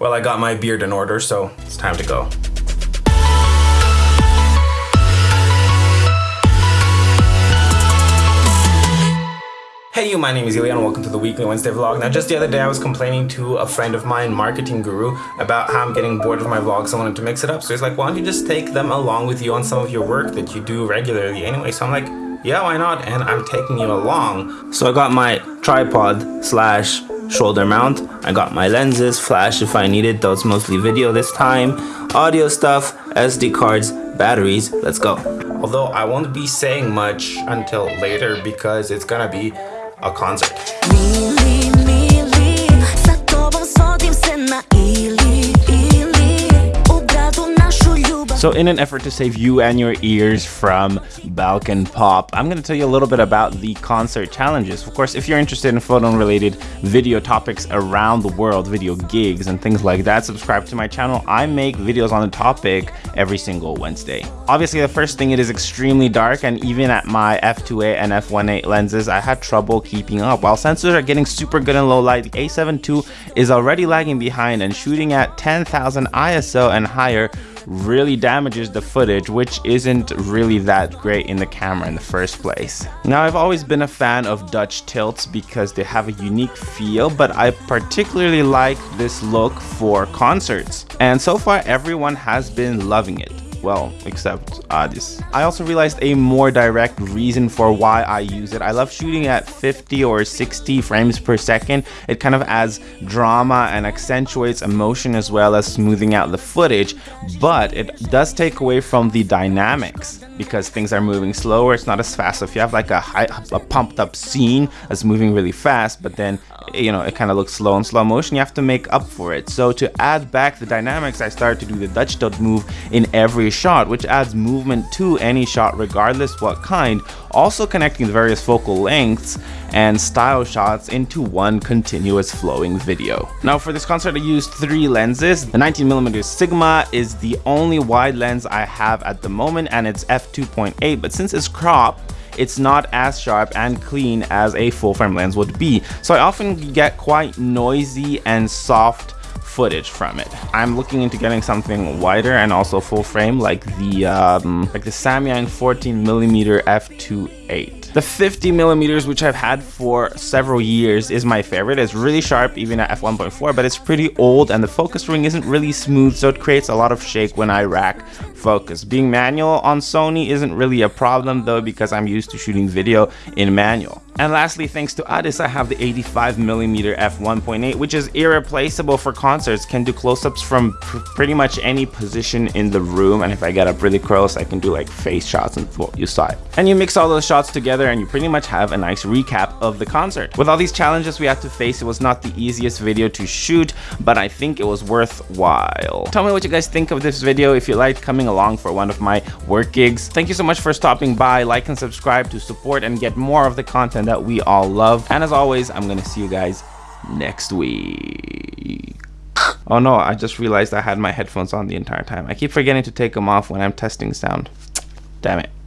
Well, I got my beard in order, so it's time to go. Hey you, my name is Ilya and welcome to the weekly Wednesday vlog. Now just the other day I was complaining to a friend of mine, Marketing Guru, about how I'm getting bored of my vlogs. I wanted to mix it up. So he's like, why don't you just take them along with you on some of your work that you do regularly anyway. So I'm like, yeah, why not? And I'm taking you along. So I got my tripod slash shoulder mount. I got my lenses, flash if I need it, though it's mostly video this time. Audio stuff, SD cards, batteries, let's go. Although I won't be saying much until later because it's gonna be a concert. So in an effort to save you and your ears from Balkan Pop, I'm going to tell you a little bit about the concert challenges. Of course, if you're interested in photo related video topics around the world, video gigs and things like that, subscribe to my channel. I make videos on the topic every single Wednesday. Obviously, the first thing, it is extremely dark and even at my f2.8 and f1.8 lenses, I had trouble keeping up. While sensors are getting super good in low light, the a7 II is already lagging behind and shooting at 10,000 ISO and higher really damages the footage, which isn't really that great in the camera in the first place. Now, I've always been a fan of Dutch tilts because they have a unique feel, but I particularly like this look for concerts. And so far, everyone has been loving it well, except Adis. I also realized a more direct reason for why I use it. I love shooting at 50 or 60 frames per second. It kind of adds drama and accentuates emotion as well as smoothing out the footage, but it does take away from the dynamics because things are moving slower. It's not as fast. So if you have like a, high, a pumped up scene that's moving really fast, but then you know it kind of looks slow in slow motion, you have to make up for it. So to add back the dynamics, I started to do the Dutch tilt move in every shot, which adds movement to any shot regardless what kind, also connecting the various focal lengths and style shots into one continuous flowing video. Now for this concert I used three lenses. The 19mm Sigma is the only wide lens I have at the moment and it's f2.8 but since it's cropped it's not as sharp and clean as a full frame lens would be. So I often get quite noisy and soft footage from it. I'm looking into getting something wider and also full frame like the um, like the Samyang 14 millimeter f2.8. The 50 millimeters, which I've had for several years, is my favorite. It's really sharp even at f1.4, but it's pretty old and the focus ring isn't really smooth, so it creates a lot of shake when I rack focus. Being manual on Sony isn't really a problem though because I'm used to shooting video in manual. And lastly, thanks to Adis, I have the 85mm f1.8, which is irreplaceable for concerts, can do close-ups from pr pretty much any position in the room, and if I get up really close, I can do like face shots and well, you saw it. And you mix all those shots together and you pretty much have a nice recap of the concert. With all these challenges we had to face, it was not the easiest video to shoot, but I think it was worthwhile. Tell me what you guys think of this video if you liked coming along for one of my work gigs. Thank you so much for stopping by, like and subscribe to support and get more of the content that we all love. And as always, I'm going to see you guys next week. Oh no, I just realized I had my headphones on the entire time. I keep forgetting to take them off when I'm testing sound. Damn it.